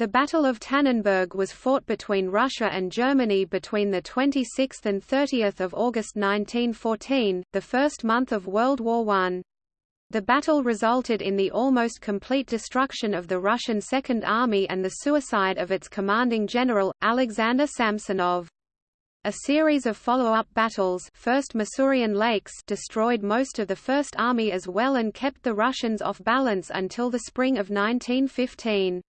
The Battle of Tannenberg was fought between Russia and Germany between 26 and 30 August 1914, the first month of World War I. The battle resulted in the almost complete destruction of the Russian Second Army and the suicide of its commanding general, Alexander Samsonov. A series of follow-up battles first Masurian Lakes destroyed most of the First Army as well and kept the Russians off balance until the spring of 1915.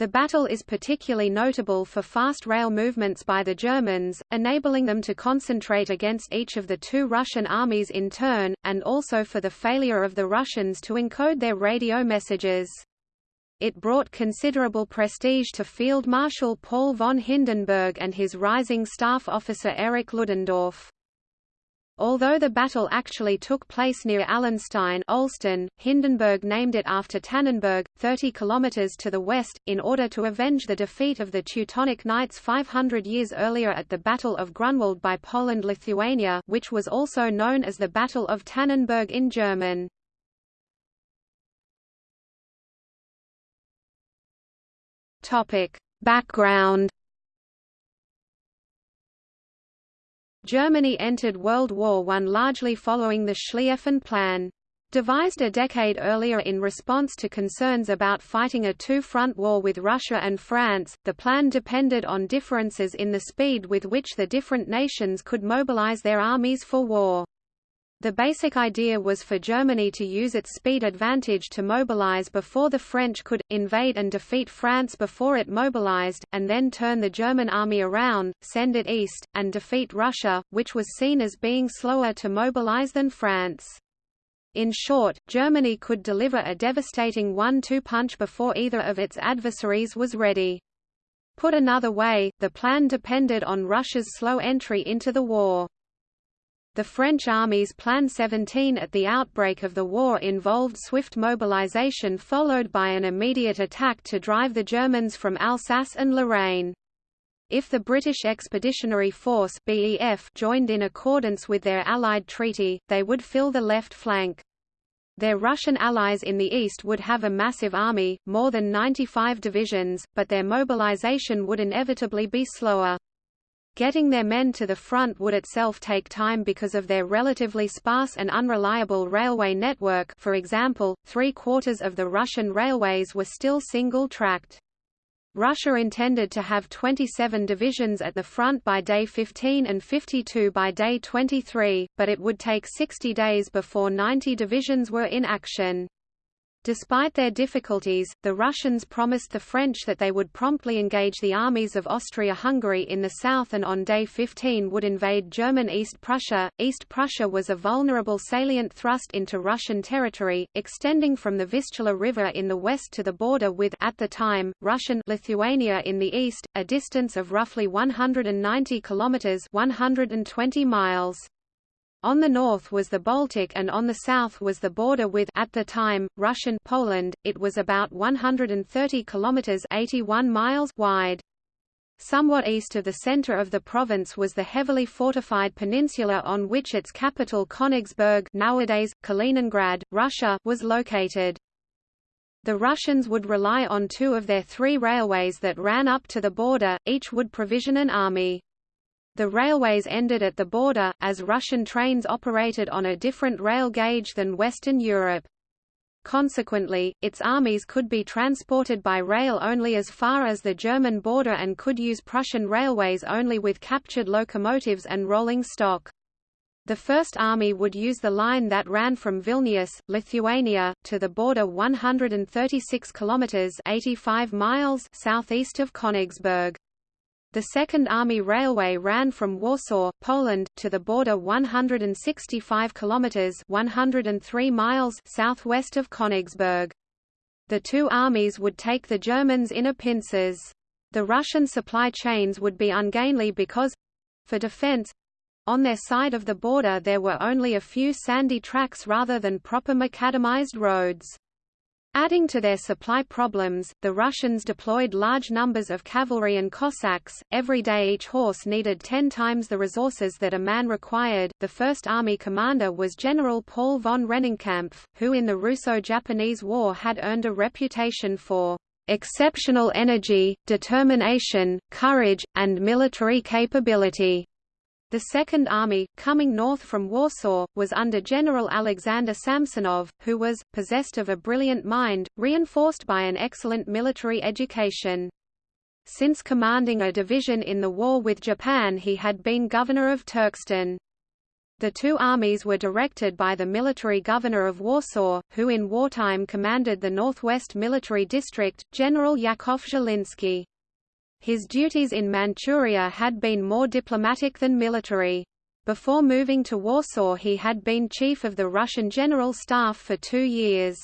The battle is particularly notable for fast rail movements by the Germans, enabling them to concentrate against each of the two Russian armies in turn, and also for the failure of the Russians to encode their radio messages. It brought considerable prestige to Field Marshal Paul von Hindenburg and his rising staff officer Erich Ludendorff. Although the battle actually took place near Allenstein Olsztyn, Hindenburg named it after Tannenberg, 30 kilometers to the west, in order to avenge the defeat of the Teutonic Knights 500 years earlier at the Battle of Grunwald by Poland-Lithuania which was also known as the Battle of Tannenberg in German. Background Germany entered World War I largely following the Schlieffen Plan. Devised a decade earlier in response to concerns about fighting a two-front war with Russia and France, the plan depended on differences in the speed with which the different nations could mobilize their armies for war. The basic idea was for Germany to use its speed advantage to mobilize before the French could, invade and defeat France before it mobilized, and then turn the German army around, send it east, and defeat Russia, which was seen as being slower to mobilize than France. In short, Germany could deliver a devastating one-two punch before either of its adversaries was ready. Put another way, the plan depended on Russia's slow entry into the war. The French Army's Plan 17 at the outbreak of the war involved swift mobilization followed by an immediate attack to drive the Germans from Alsace and Lorraine. If the British Expeditionary Force BEF joined in accordance with their Allied treaty, they would fill the left flank. Their Russian allies in the east would have a massive army, more than 95 divisions, but their mobilization would inevitably be slower. Getting their men to the front would itself take time because of their relatively sparse and unreliable railway network for example, three-quarters of the Russian railways were still single-tracked. Russia intended to have 27 divisions at the front by day 15 and 52 by day 23, but it would take 60 days before 90 divisions were in action. Despite their difficulties, the Russians promised the French that they would promptly engage the armies of Austria-Hungary in the south and on day 15 would invade German East Prussia. East Prussia was a vulnerable salient thrust into Russian territory, extending from the Vistula River in the west to the border with at the time, Russian Lithuania in the east, a distance of roughly 190 kilometers 120 miles. On the north was the Baltic and on the south was the border with at the time, Russian Poland. It was about 130 kilometers 81 miles wide. Somewhat east of the center of the province was the heavily fortified peninsula on which its capital Königsberg nowadays, Kaliningrad, Russia was located. The Russians would rely on two of their three railways that ran up to the border, each would provision an army. The railways ended at the border, as Russian trains operated on a different rail gauge than Western Europe. Consequently, its armies could be transported by rail only as far as the German border and could use Prussian railways only with captured locomotives and rolling stock. The First Army would use the line that ran from Vilnius, Lithuania, to the border 136 kilometers (85 miles) southeast of Königsberg. The Second Army Railway ran from Warsaw, Poland, to the border 165 kilometers (103 miles) southwest of Königsberg. The two armies would take the Germans in a pincers. The Russian supply chains would be ungainly because for defense on their side of the border there were only a few sandy tracks rather than proper macadamized roads. Adding to their supply problems, the Russians deployed large numbers of cavalry and Cossacks. Every day each horse needed 10 times the resources that a man required. The First Army commander was General Paul von Rennenkampf, who in the Russo-Japanese War had earned a reputation for exceptional energy, determination, courage, and military capability. The Second Army, coming north from Warsaw, was under General Alexander Samsonov, who was, possessed of a brilliant mind, reinforced by an excellent military education. Since commanding a division in the war with Japan he had been governor of Turkestan. The two armies were directed by the military governor of Warsaw, who in wartime commanded the Northwest Military District, General Yakov Zhilinsky. His duties in Manchuria had been more diplomatic than military. Before moving to Warsaw he had been chief of the Russian General Staff for two years.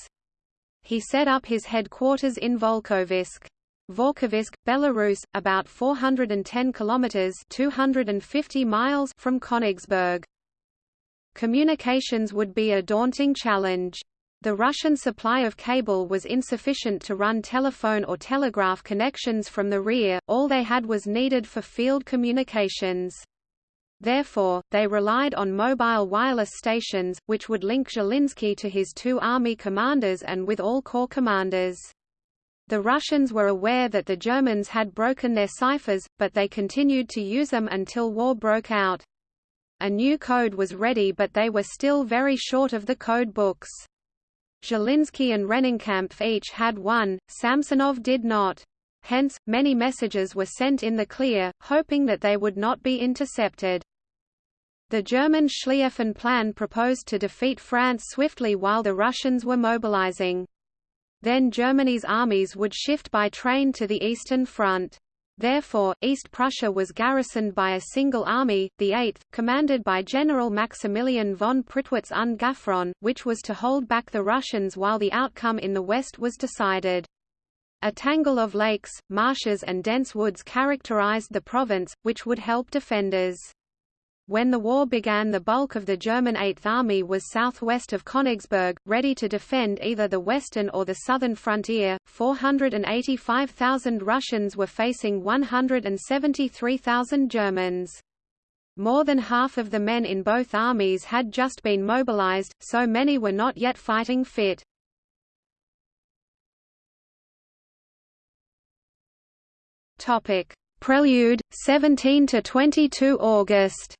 He set up his headquarters in Volkovysk. Volkovysk, Belarus, about 410 kilometers (250 miles) from Königsberg. Communications would be a daunting challenge. The Russian supply of cable was insufficient to run telephone or telegraph connections from the rear, all they had was needed for field communications. Therefore, they relied on mobile wireless stations, which would link Zhilinsky to his two army commanders and with all corps commanders. The Russians were aware that the Germans had broken their ciphers, but they continued to use them until war broke out. A new code was ready but they were still very short of the code books. Zhilinsky and Rennenkampf each had one, Samsonov did not. Hence, many messages were sent in the clear, hoping that they would not be intercepted. The German Schlieffen Plan proposed to defeat France swiftly while the Russians were mobilizing. Then Germany's armies would shift by train to the Eastern Front. Therefore, East Prussia was garrisoned by a single army, the 8th, commanded by General Maximilian von Prittwitz und Gaffron, which was to hold back the Russians while the outcome in the west was decided. A tangle of lakes, marshes and dense woods characterized the province, which would help defenders. When the war began the bulk of the German Eighth Army was southwest of Königsberg, ready to defend either the western or the southern frontier. 485,000 Russians were facing 173,000 Germans. More than half of the men in both armies had just been mobilized, so many were not yet fighting fit. Prelude 17 to 22 August.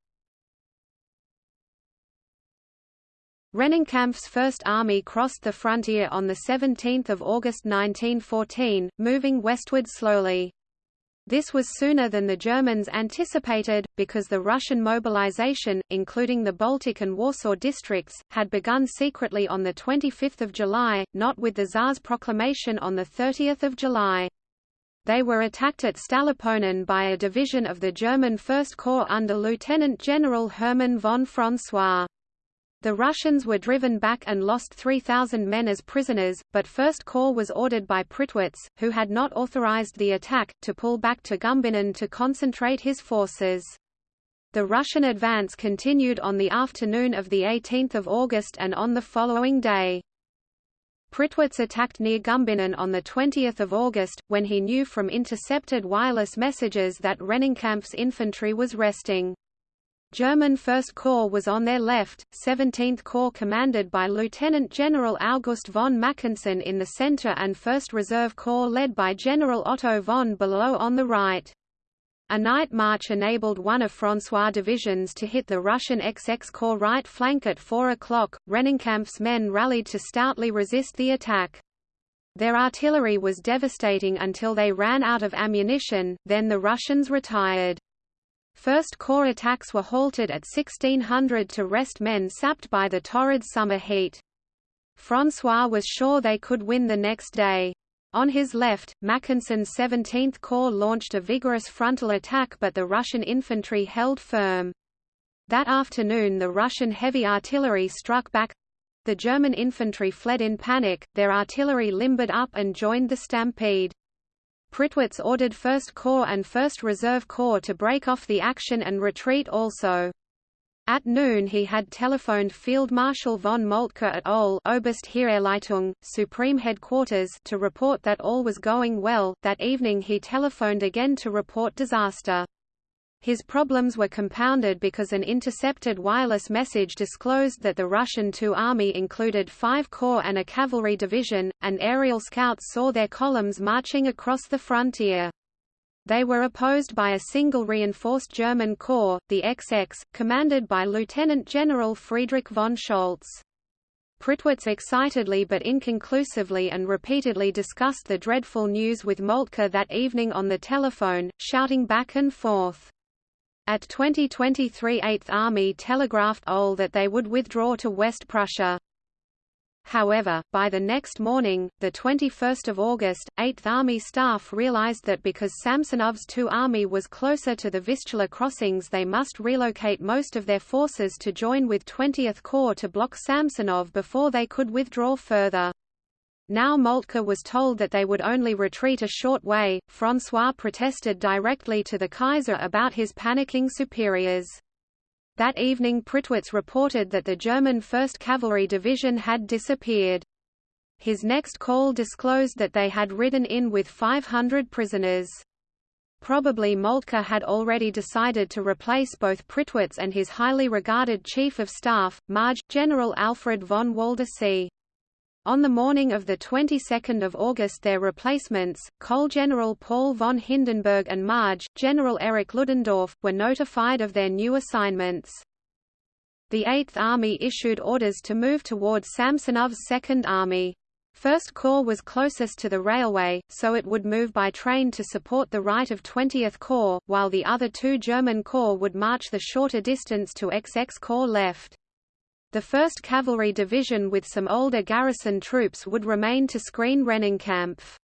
Rennenkampf's First Army crossed the frontier on 17 August 1914, moving westward slowly. This was sooner than the Germans anticipated, because the Russian mobilization, including the Baltic and Warsaw districts, had begun secretly on 25 July, not with the Tsar's proclamation on 30 July. They were attacked at Stallupönen by a division of the German First Corps under Lieutenant General Hermann von François. The Russians were driven back and lost 3,000 men as prisoners, but First Corps was ordered by Prittwitz, who had not authorized the attack, to pull back to Gumbinnen to concentrate his forces. The Russian advance continued on the afternoon of 18 August and on the following day. Prittwitz attacked near Gumbinnen on 20 August, when he knew from intercepted wireless messages that Rennenkampf's infantry was resting. German First Corps was on their left, 17th Corps commanded by Lieutenant General August von Mackensen in the center and 1st Reserve Corps led by General Otto von Below on the right. A night march enabled one of François' divisions to hit the Russian XX Corps right flank at 4 o'clock. Rennenkampf's men rallied to stoutly resist the attack. Their artillery was devastating until they ran out of ammunition, then the Russians retired. First Corps attacks were halted at 1600 to rest men sapped by the torrid summer heat. François was sure they could win the next day. On his left, Mackensen's 17th Corps launched a vigorous frontal attack but the Russian infantry held firm. That afternoon the Russian heavy artillery struck back. The German infantry fled in panic, their artillery limbered up and joined the stampede. Prittwitz ordered 1st Corps and 1st Reserve Corps to break off the action and retreat also. At noon he had telephoned Field Marshal von Moltke at Oberste Supreme Headquarters to report that all was going well. That evening he telephoned again to report disaster. His problems were compounded because an intercepted wireless message disclosed that the Russian II Army included five corps and a cavalry division, and aerial scouts saw their columns marching across the frontier. They were opposed by a single reinforced German corps, the XX, commanded by Lieutenant General Friedrich von Scholtz. Prittwitz excitedly but inconclusively and repeatedly discussed the dreadful news with Moltke that evening on the telephone, shouting back and forth. At 2023 8th Army telegraphed OHL that they would withdraw to West Prussia. However, by the next morning, 21 August, 8th Army staff realized that because Samsonov's II Army was closer to the Vistula crossings they must relocate most of their forces to join with 20th Corps to block Samsonov before they could withdraw further. Now Moltke was told that they would only retreat a short way. François protested directly to the Kaiser about his panicking superiors. That evening Prittwitz reported that the German 1st Cavalry Division had disappeared. His next call disclosed that they had ridden in with 500 prisoners. Probably Moltke had already decided to replace both Prittwitz and his highly regarded Chief of Staff, Major, General Alfred von Waldersee. On the morning of the 22nd of August their replacements, Cole General Paul von Hindenburg and Major, General Erich Ludendorff, were notified of their new assignments. The Eighth Army issued orders to move towards Samsonov's Second Army. First Corps was closest to the railway, so it would move by train to support the right of 20th Corps, while the other two German corps would march the shorter distance to XX Corps left. The 1st Cavalry Division with some older garrison troops would remain to screen Rennenkampf.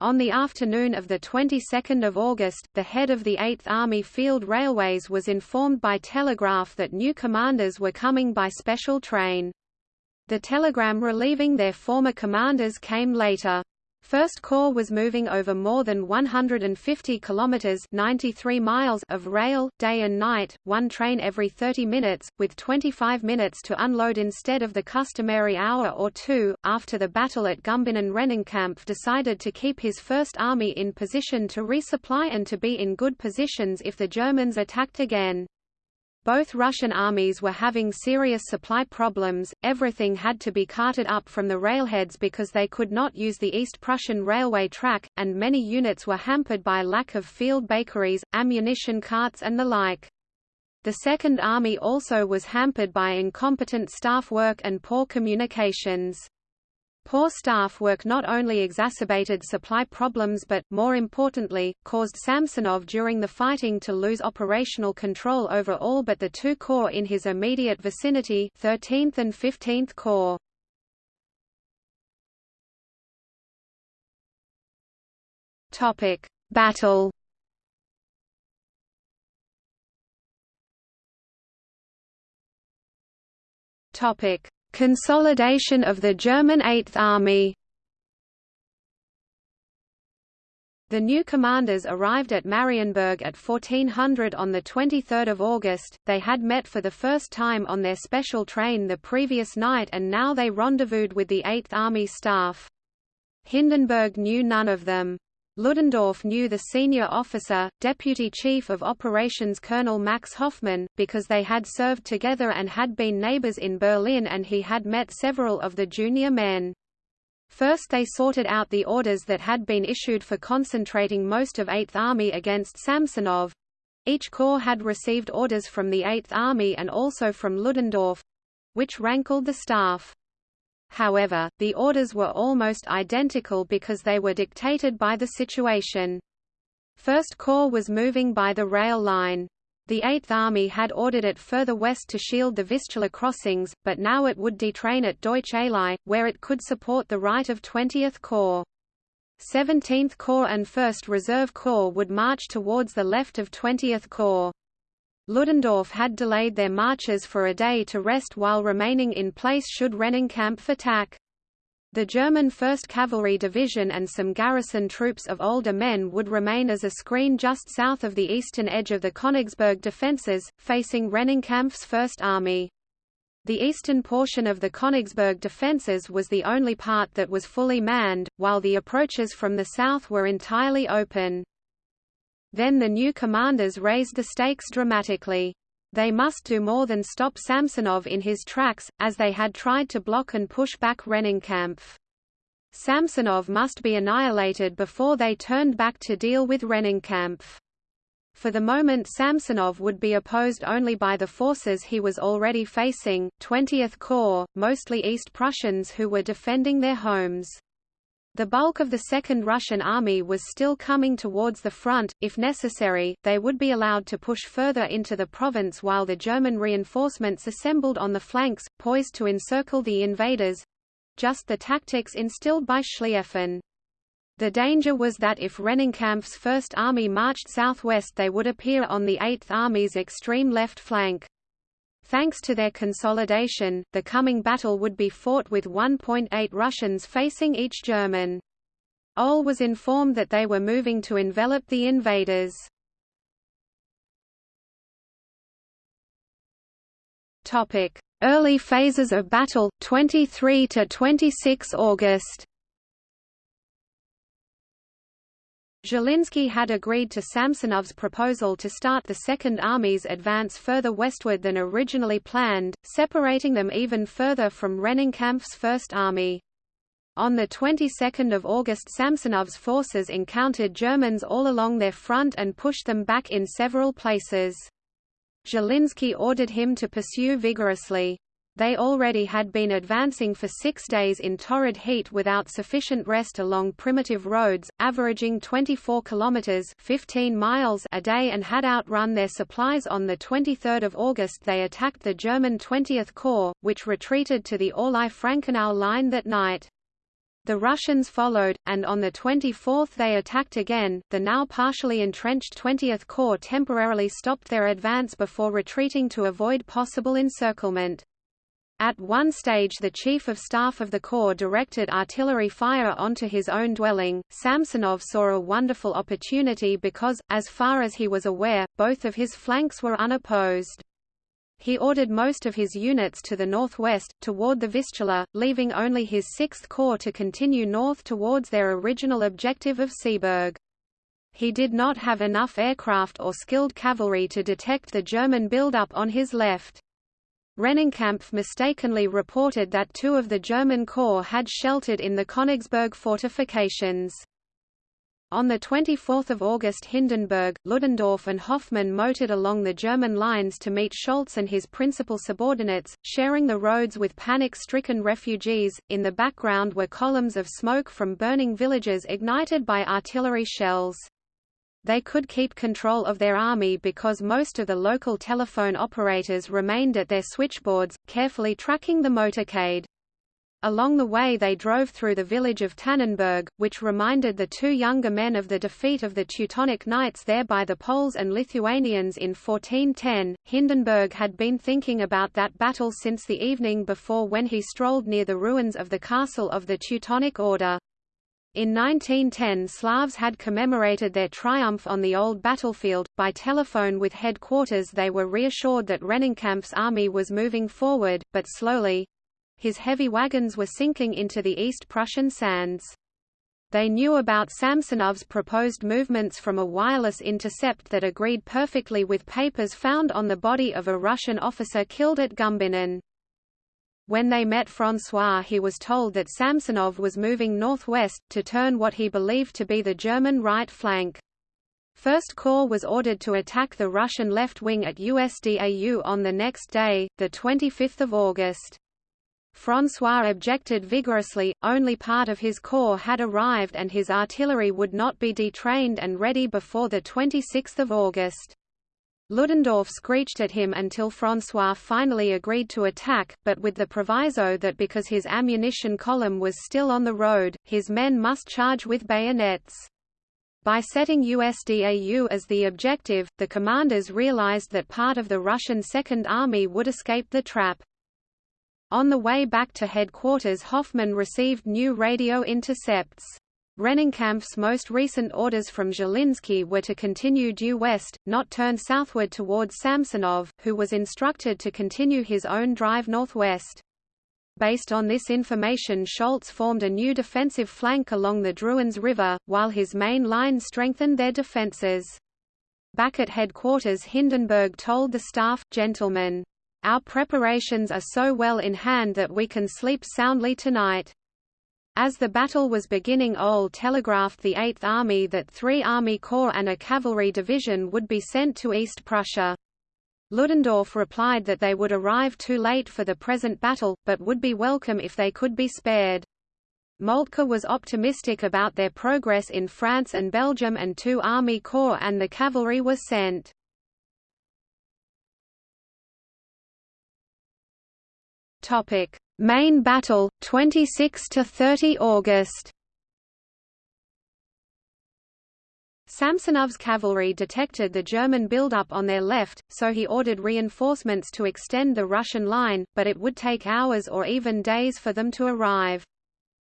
On the afternoon of the 22nd of August, the head of the 8th Army Field Railways was informed by telegraph that new commanders were coming by special train. The telegram relieving their former commanders came later. First Corps was moving over more than 150 kilometers (93 miles) of rail, day and night, one train every 30 minutes, with 25 minutes to unload instead of the customary hour or two. After the battle at Gumbinnen Rennenkampf decided to keep his First Army in position to resupply and to be in good positions if the Germans attacked again. Both Russian armies were having serious supply problems, everything had to be carted up from the railheads because they could not use the East Prussian railway track, and many units were hampered by lack of field bakeries, ammunition carts and the like. The Second Army also was hampered by incompetent staff work and poor communications. Poor staff work not only exacerbated supply problems but, more importantly, caused Samsonov during the fighting to lose operational control over all but the two corps in his immediate vicinity 13th and 15th Corps. Battle Topic: Consolidation of the German Eighth Army The new commanders arrived at Marienburg at 1400 on 23 August, they had met for the first time on their special train the previous night and now they rendezvoused with the Eighth Army staff. Hindenburg knew none of them. Ludendorff knew the senior officer, Deputy Chief of Operations Colonel Max Hoffmann, because they had served together and had been neighbors in Berlin and he had met several of the junior men. First they sorted out the orders that had been issued for concentrating most of 8th Army against Samsonov. Each corps had received orders from the 8th Army and also from Ludendorff—which rankled the staff. However, the orders were almost identical because they were dictated by the situation. First Corps was moving by the rail line. The Eighth Army had ordered it further west to shield the Vistula crossings, but now it would detrain at Deutsch Eylau, where it could support the right of 20th Corps. 17th Corps and 1st Reserve Corps would march towards the left of 20th Corps. Ludendorff had delayed their marches for a day to rest while remaining in place should Rennenkampf attack. The German 1st Cavalry Division and some garrison troops of older men would remain as a screen just south of the eastern edge of the Königsberg defences, facing Rennenkampf's First Army. The eastern portion of the Königsberg defences was the only part that was fully manned, while the approaches from the south were entirely open. Then the new commanders raised the stakes dramatically. They must do more than stop Samsonov in his tracks, as they had tried to block and push back Rennenkampf. Samsonov must be annihilated before they turned back to deal with Rennenkampf. For the moment Samsonov would be opposed only by the forces he was already facing, 20th Corps, mostly East Prussians who were defending their homes. The bulk of the Second Russian Army was still coming towards the front, if necessary, they would be allowed to push further into the province while the German reinforcements assembled on the flanks, poised to encircle the invaders—just the tactics instilled by Schlieffen. The danger was that if Rennenkampf's First Army marched southwest they would appear on the Eighth Army's extreme left flank. Thanks to their consolidation, the coming battle would be fought with 1.8 Russians facing each German. OHL was informed that they were moving to envelop the invaders. Early phases of battle, 23 to 26 August. Zhilinsky had agreed to Samsonov's proposal to start the Second Army's advance further westward than originally planned, separating them even further from Rennenkampf's First Army. On the 22nd of August Samsonov's forces encountered Germans all along their front and pushed them back in several places. Zhilinsky ordered him to pursue vigorously. They already had been advancing for six days in torrid heat without sufficient rest along primitive roads, averaging 24 kilometers (15 miles) a day and had outrun their supplies on the 23rd of August they attacked the German 20th Corps, which retreated to the Orlau-Frankenau line that night. The Russians followed, and on the 24th they attacked again. The now partially entrenched 20th Corps temporarily stopped their advance before retreating to avoid possible encirclement. At one stage the Chief of Staff of the Corps directed artillery fire onto his own dwelling. Samsonov saw a wonderful opportunity because, as far as he was aware, both of his flanks were unopposed. He ordered most of his units to the northwest, toward the Vistula, leaving only his 6th Corps to continue north towards their original objective of Seeburg. He did not have enough aircraft or skilled cavalry to detect the German buildup on his left. Rennenkampf mistakenly reported that two of the German corps had sheltered in the Königsberg fortifications. On 24 August Hindenburg, Ludendorff and Hoffmann motored along the German lines to meet Scholtz and his principal subordinates, sharing the roads with panic-stricken refugees. In the background were columns of smoke from burning villages ignited by artillery shells. They could keep control of their army because most of the local telephone operators remained at their switchboards, carefully tracking the motorcade. Along the way they drove through the village of Tannenberg, which reminded the two younger men of the defeat of the Teutonic Knights there by the Poles and Lithuanians in 1410. Hindenburg had been thinking about that battle since the evening before when he strolled near the ruins of the castle of the Teutonic Order. In 1910 Slavs had commemorated their triumph on the old battlefield. By telephone with headquarters they were reassured that Rennenkampf's army was moving forward, but slowly. His heavy wagons were sinking into the East Prussian sands. They knew about Samsonov's proposed movements from a wireless intercept that agreed perfectly with papers found on the body of a Russian officer killed at Gumbinnen. When they met François he was told that Samsonov was moving northwest, to turn what he believed to be the German right flank. First Corps was ordered to attack the Russian left wing at Usdau on the next day, 25 August. François objected vigorously, only part of his corps had arrived and his artillery would not be detrained and ready before 26 August. Ludendorff screeched at him until François finally agreed to attack, but with the proviso that because his ammunition column was still on the road, his men must charge with bayonets. By setting Usdau as the objective, the commanders realized that part of the Russian Second Army would escape the trap. On the way back to headquarters Hoffmann received new radio intercepts. Rennenkampf's most recent orders from Zhilinsky were to continue due west, not turn southward towards Samsonov, who was instructed to continue his own drive northwest. Based on this information Scholtz formed a new defensive flank along the Drewenz River, while his main line strengthened their defences. Back at headquarters Hindenburg told the staff, Gentlemen, our preparations are so well in hand that we can sleep soundly tonight. As the battle was beginning OHL telegraphed the Eighth Army that three Army Corps and a cavalry division would be sent to East Prussia. Ludendorff replied that they would arrive too late for the present battle, but would be welcome if they could be spared. Moltke was optimistic about their progress in France and Belgium and two Army Corps and the cavalry were sent. Topic: Main battle 26 to 30 August. Samsonov's cavalry detected the German buildup on their left, so he ordered reinforcements to extend the Russian line, but it would take hours or even days for them to arrive.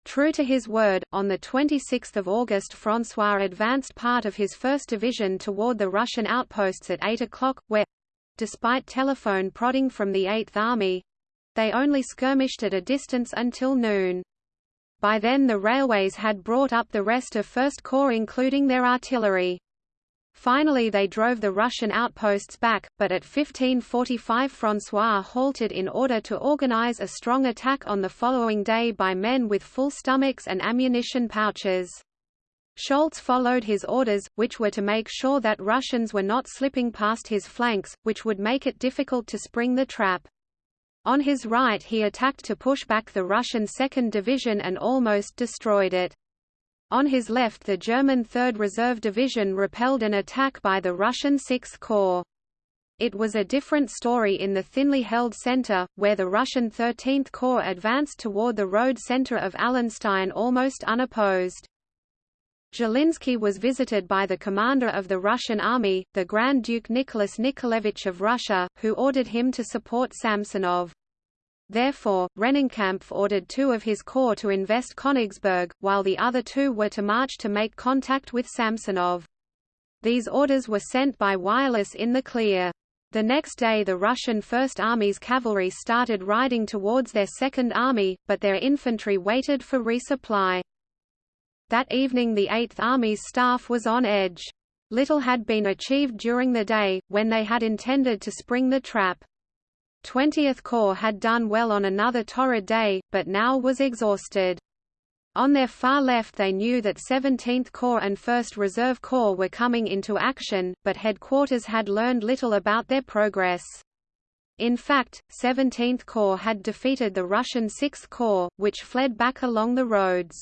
True to his word, on 26 August François advanced part of his 1st Division toward the Russian outposts at 8 o'clock, where—despite telephone prodding from the Eighth Army, they only skirmished at a distance until noon. By then the railways had brought up the rest of First Corps including their artillery. Finally they drove the Russian outposts back, but at 1545 François halted in order to organize a strong attack on the following day by men with full stomachs and ammunition pouches. Scholtz followed his orders, which were to make sure that Russians were not slipping past his flanks, which would make it difficult to spring the trap. On his right he attacked to push back the Russian 2nd Division and almost destroyed it. On his left the German 3rd Reserve Division repelled an attack by the Russian 6th Corps. It was a different story in the thinly held center, where the Russian 13th Corps advanced toward the road center of Allenstein almost unopposed. Zhilinsky was visited by the commander of the Russian army, the Grand Duke Nicholas Nikolaevich of Russia, who ordered him to support Samsonov. Therefore, Rennenkampf ordered two of his corps to invest Königsberg, while the other two were to march to make contact with Samsonov. These orders were sent by wireless in the clear. The next day the Russian First Army's cavalry started riding towards their Second Army, but their infantry waited for resupply. That evening the Eighth Army's staff was on edge. Little had been achieved during the day, when they had intended to spring the trap. 20th Corps had done well on another torrid day, but now was exhausted. On their far left they knew that 17th Corps and 1st Reserve Corps were coming into action, but headquarters had learned little about their progress. In fact, 17th Corps had defeated the Russian 6th Corps, which fled back along the roads.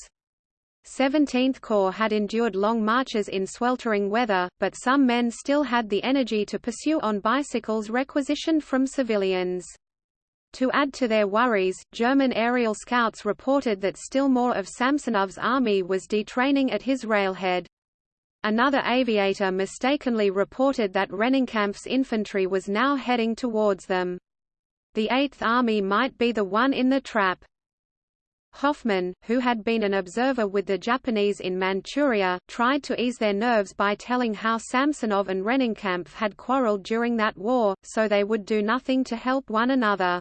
17th Corps had endured long marches in sweltering weather, but some men still had the energy to pursue on bicycles requisitioned from civilians. To add to their worries, German aerial scouts reported that still more of Samsonov's army was detraining at his railhead. Another aviator mistakenly reported that Rennenkampf's infantry was now heading towards them. The Eighth Army might be the one in the trap. Hoffmann, who had been an observer with the Japanese in Manchuria, tried to ease their nerves by telling how Samsonov and Rennenkampf had quarreled during that war, so they would do nothing to help one another.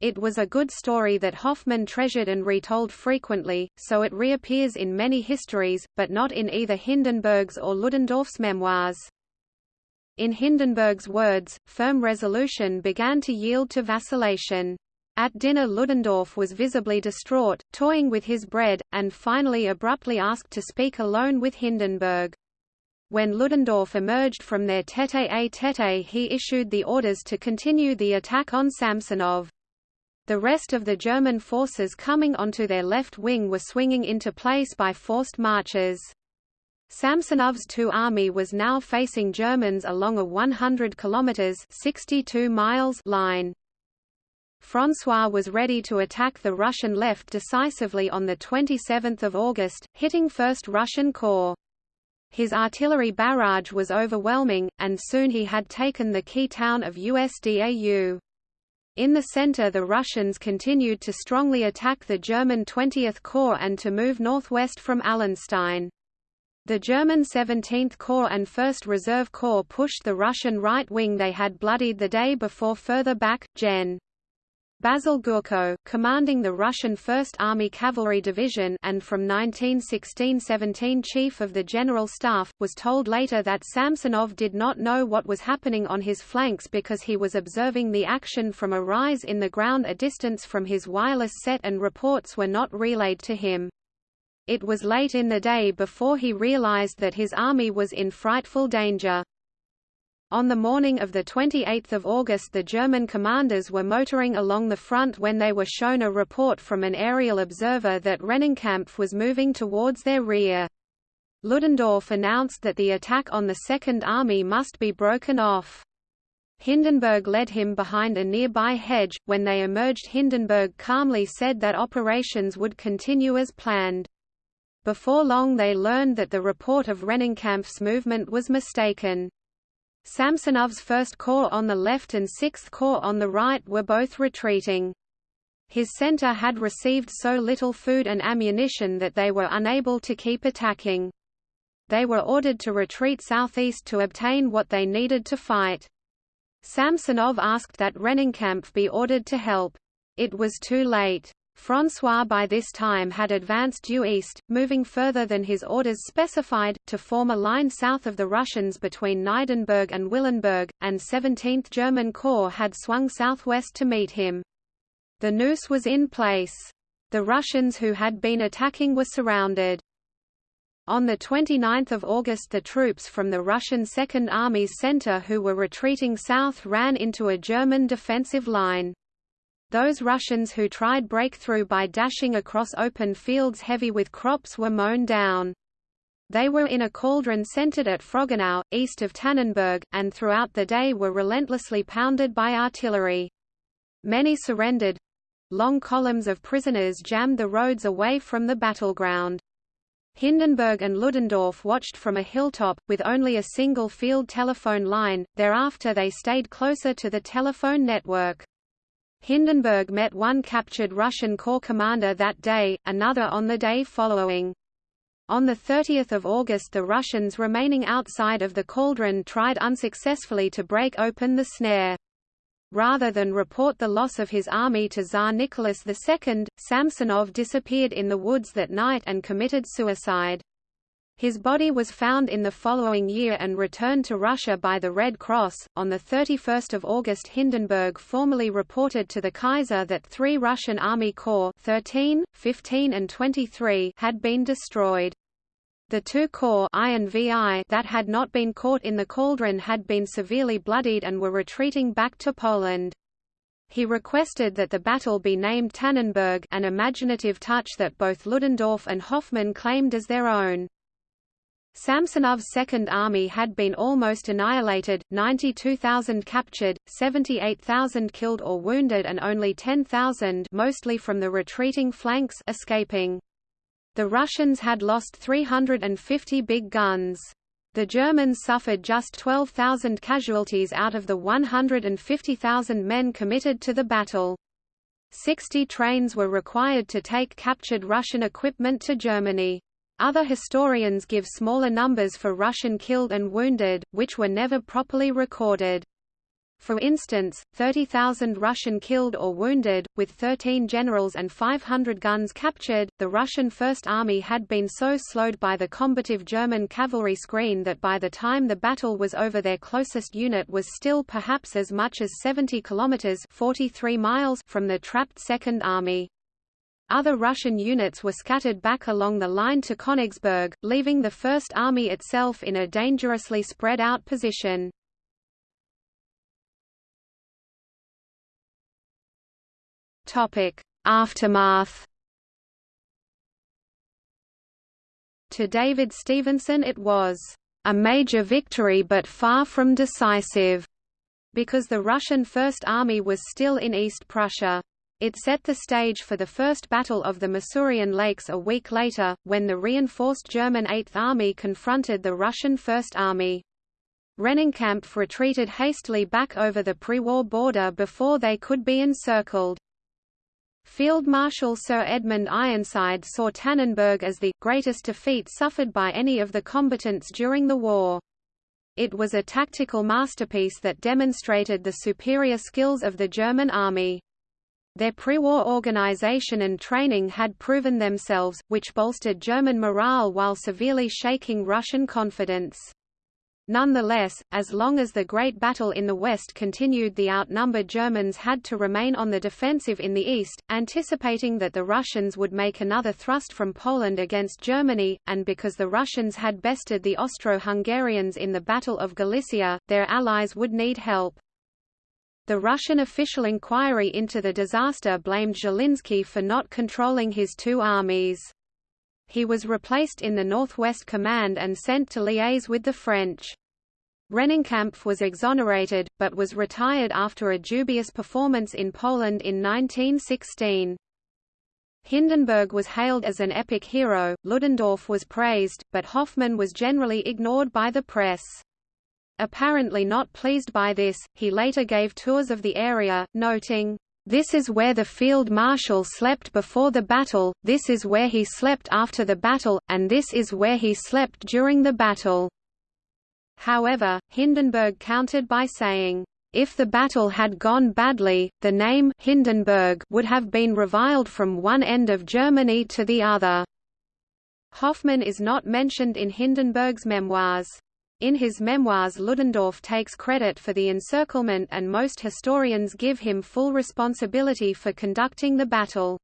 It was a good story that Hoffmann treasured and retold frequently, so it reappears in many histories, but not in either Hindenburg's or Ludendorff's memoirs. In Hindenburg's words, firm resolution began to yield to vacillation. At dinner Ludendorff was visibly distraught, toying with his bread, and finally abruptly asked to speak alone with Hindenburg. When Ludendorff emerged from their tete-a-tete he issued the orders to continue the attack on Samsonov. The rest of the German forces coming onto their left wing were swinging into place by forced marches. Samsonov's two army was now facing Germans along a 100 kilometers 62 miles line. François was ready to attack the Russian left decisively on 27 August, hitting 1st Russian Corps. His artillery barrage was overwhelming, and soon he had taken the key town of Usdau. In the center the Russians continued to strongly attack the German 20th Corps and to move northwest from Allenstein. The German 17th Corps and 1st Reserve Corps pushed the Russian right wing they had bloodied the day before further back, Gen. Basil Gurko, commanding the Russian 1st Army Cavalry Division and from 1916–17 Chief of the General Staff, was told later that Samsonov did not know what was happening on his flanks because he was observing the action from a rise in the ground a distance from his wireless set and reports were not relayed to him. It was late in the day before he realized that his army was in frightful danger. On the morning of 28 August the German commanders were motoring along the front when they were shown a report from an aerial observer that Rennenkampf was moving towards their rear. Ludendorff announced that the attack on the Second Army must be broken off. Hindenburg led him behind a nearby hedge. When they emerged, Hindenburg calmly said that operations would continue as planned. Before long, they learned that the report of Rennenkampf's movement was mistaken. Samsonov's 1st Corps on the left and 6th Corps on the right were both retreating. His center had received so little food and ammunition that they were unable to keep attacking. They were ordered to retreat southeast to obtain what they needed to fight. Samsonov asked that Rennenkampf be ordered to help. It was too late. François by this time had advanced due east, moving further than his orders specified, to form a line south of the Russians between Neidenburg and Willenberg, and 17th German Corps had swung southwest to meet him. The noose was in place. The Russians who had been attacking were surrounded. On 29 August the troops from the Russian Second Army's center who were retreating south ran into a German defensive line. Those Russians who tried breakthrough by dashing across open fields heavy with crops were mown down. They were in a cauldron centered at Frögenau, east of Tannenberg, and throughout the day were relentlessly pounded by artillery. Many surrendered. Long columns of prisoners jammed the roads away from the battleground. Hindenburg and Ludendorff watched from a hilltop, with only a single field telephone line, thereafter they stayed closer to the telephone network. Hindenburg met one captured Russian corps commander that day, another on the day following. On 30 August the Russians remaining outside of the cauldron tried unsuccessfully to break open the snare. Rather than report the loss of his army to Tsar Nicholas II, Samsonov disappeared in the woods that night and committed suicide. His body was found in the following year and returned to Russia by the Red Cross. On the 31st of August, Hindenburg formally reported to the Kaiser that three Russian Army Corps 13, 15 and 23 had been destroyed. The two corps I and VI that had not been caught in the cauldron had been severely bloodied and were retreating back to Poland. He requested that the battle be named Tannenberg an imaginative touch that both Ludendorff and Hoffmann claimed as their own. Samsonov's Second Army had been almost annihilated, 92,000 captured, 78,000 killed or wounded and only 10,000 mostly from the retreating flanks escaping. The Russians had lost 350 big guns. The Germans suffered just 12,000 casualties out of the 150,000 men committed to the battle. 60 trains were required to take captured Russian equipment to Germany. Other historians give smaller numbers for Russian killed and wounded, which were never properly recorded. For instance, 30,000 Russian killed or wounded, with 13 generals and 500 guns captured. The Russian First Army had been so slowed by the combative German cavalry screen that by the time the battle was over, their closest unit was still perhaps as much as 70 kilometers (43 miles) from the trapped Second Army. Other Russian units were scattered back along the line to Königsberg, leaving the First Army itself in a dangerously spread out position. Aftermath To David Stevenson it was a major victory but far from decisive, because the Russian First Army was still in East Prussia. It set the stage for the First Battle of the Masurian Lakes a week later, when the reinforced German Eighth Army confronted the Russian First Army. Rennenkampf retreated hastily back over the pre-war border before they could be encircled. Field Marshal Sir Edmund Ironside saw Tannenberg as the greatest defeat suffered by any of the combatants during the war. It was a tactical masterpiece that demonstrated the superior skills of the German army. Their pre-war organization and training had proven themselves, which bolstered German morale while severely shaking Russian confidence. Nonetheless, as long as the Great Battle in the West continued the outnumbered Germans had to remain on the defensive in the east, anticipating that the Russians would make another thrust from Poland against Germany, and because the Russians had bested the Austro-Hungarians in the Battle of Galicia, their allies would need help. The Russian official inquiry into the disaster blamed Zhilinsky for not controlling his two armies. He was replaced in the Northwest Command and sent to liaise with the French. Rennenkampf was exonerated, but was retired after a dubious performance in Poland in 1916. Hindenburg was hailed as an epic hero, Ludendorff was praised, but Hoffmann was generally ignored by the press. Apparently not pleased by this, he later gave tours of the area, noting, this is where the field marshal slept before the battle, this is where he slept after the battle, and this is where he slept during the battle." However, Hindenburg countered by saying, if the battle had gone badly, the name Hindenburg would have been reviled from one end of Germany to the other. Hoffmann is not mentioned in Hindenburg's memoirs. In his memoirs Ludendorff takes credit for the encirclement and most historians give him full responsibility for conducting the battle.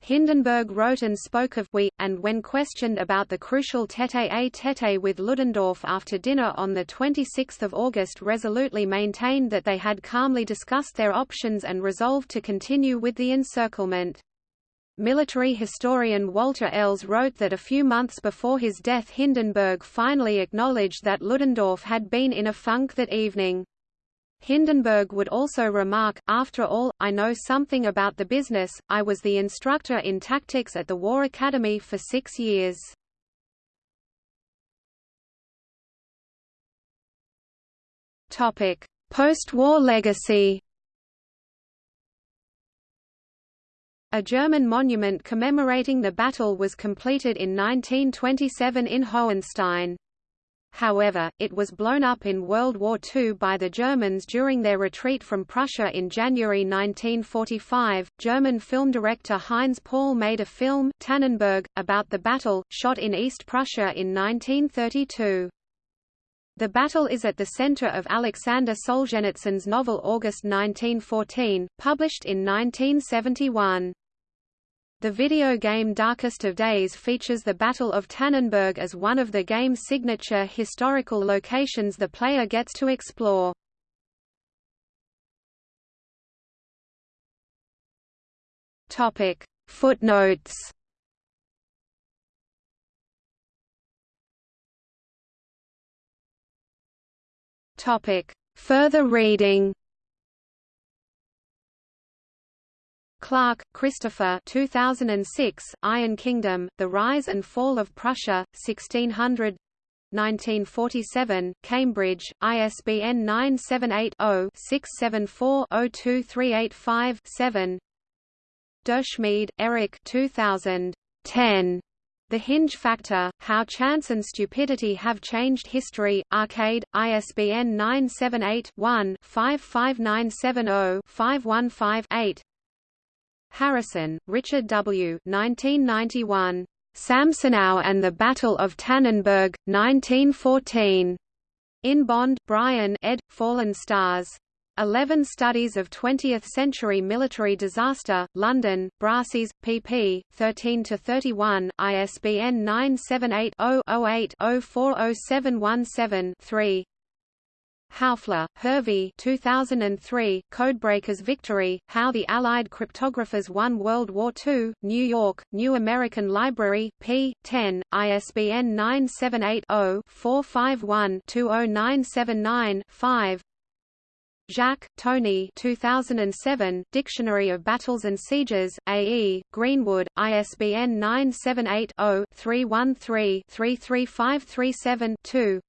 Hindenburg wrote and spoke of we, and when questioned about the crucial tete-a-tete with Ludendorff after dinner on 26 August resolutely maintained that they had calmly discussed their options and resolved to continue with the encirclement. Military historian Walter Elze wrote that a few months before his death Hindenburg finally acknowledged that Ludendorff had been in a funk that evening. Hindenburg would also remark, after all, I know something about the business, I was the instructor in tactics at the War Academy for six years. Post-war legacy A German monument commemorating the battle was completed in 1927 in Hohenstein. However, it was blown up in World War II by the Germans during their retreat from Prussia in January 1945. German film director Heinz Paul made a film, Tannenberg, about the battle, shot in East Prussia in 1932. The battle is at the center of Alexander Solzhenitsyn's novel August 1914, published in 1971. The video game Darkest of Days features the Battle of Tannenberg as one of the game's signature historical locations the player gets to explore. Topic: Footnotes. Topic: Further reading. Clark, Christopher 2006, Iron Kingdom, The Rise and Fall of Prussia, 1600 1947, Cambridge, ISBN 978-0-674-02385-7 Durschmied, Eric 2010. The Hinge Factor, How Chance and Stupidity Have Changed History, Arcade, ISBN 978 one 55970 515 Harrison, Richard W. 1991. Samsonov and the Battle of Tannenberg, 1914. In Bond, Brian ed. Fallen Stars. 11 Studies of Twentieth-Century Military Disaster, London, Brassey's, pp. 13–31, ISBN 978-0-08-040717-3 Haufler, Hervey 2003, Codebreakers Victory, How the Allied Cryptographers Won World War II, New York, New American Library, p. 10, ISBN 978-0-451-20979-5 Jacques, Tony 2007, Dictionary of Battles and Sieges, A.E., Greenwood, ISBN 978 0 313 33537 2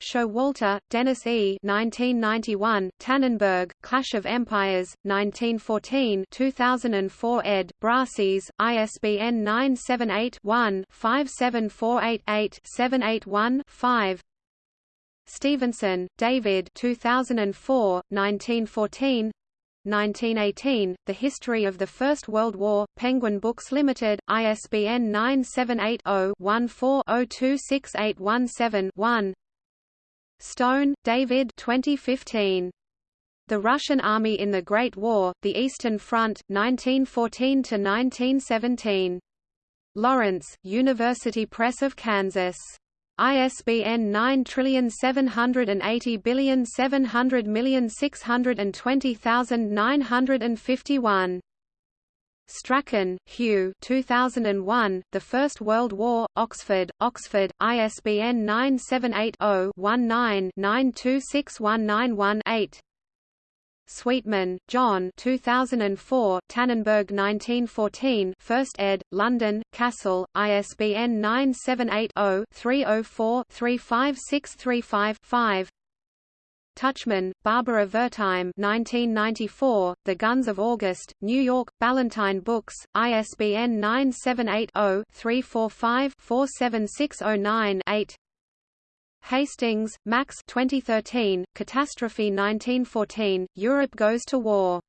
Showalter, Dennis E. 1991, Tannenberg, Clash of Empires, 1914 2004 ed., Brassey's, ISBN 978-1-57488-781-5 Stevenson, David 2004, 1914 1918, The History of the First World War, Penguin Books Limited, ISBN 978-0-14-026817-1 Stone, David 2015. The Russian Army in the Great War, The Eastern Front, 1914–1917. Lawrence, University Press of Kansas. ISBN 9780700620951. Strachan, Hugh 2001, The First World War, Oxford, Oxford, ISBN 978 0 19 926191 8 Sweetman, John 2004, Tannenberg 1914 1st ed., London, Cassell, ISBN 978-0-304-35635-5 Tuchman, Barbara Wertheim 1994, The Guns of August, New York, Ballantine Books, ISBN 978 0 345 47609 8 Hastings, Max 2013, Catastrophe 1914, Europe Goes to War.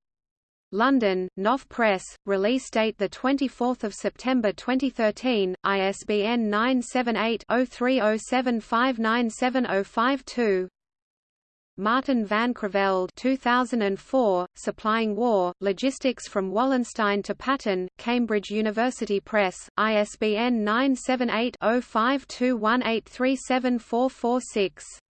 London, Knopf Press, release date 24 September 2013, ISBN 978-0307597052 Martin van Creveld 2004, Supplying War, Logistics from Wallenstein to Patton, Cambridge University Press, ISBN 978 0521837446